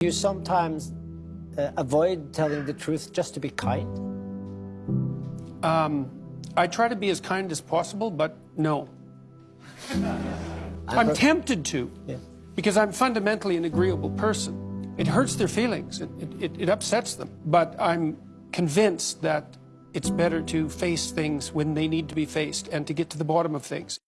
You sometimes uh, avoid telling the truth just to be kind? Um, I try to be as kind as possible, but no. I'm tempted to, Yeah. because I'm fundamentally an agreeable person. It hurts their feelings, it, it, it upsets them, but I'm convinced that it's better to face things when they need to be faced and to get to the bottom of things.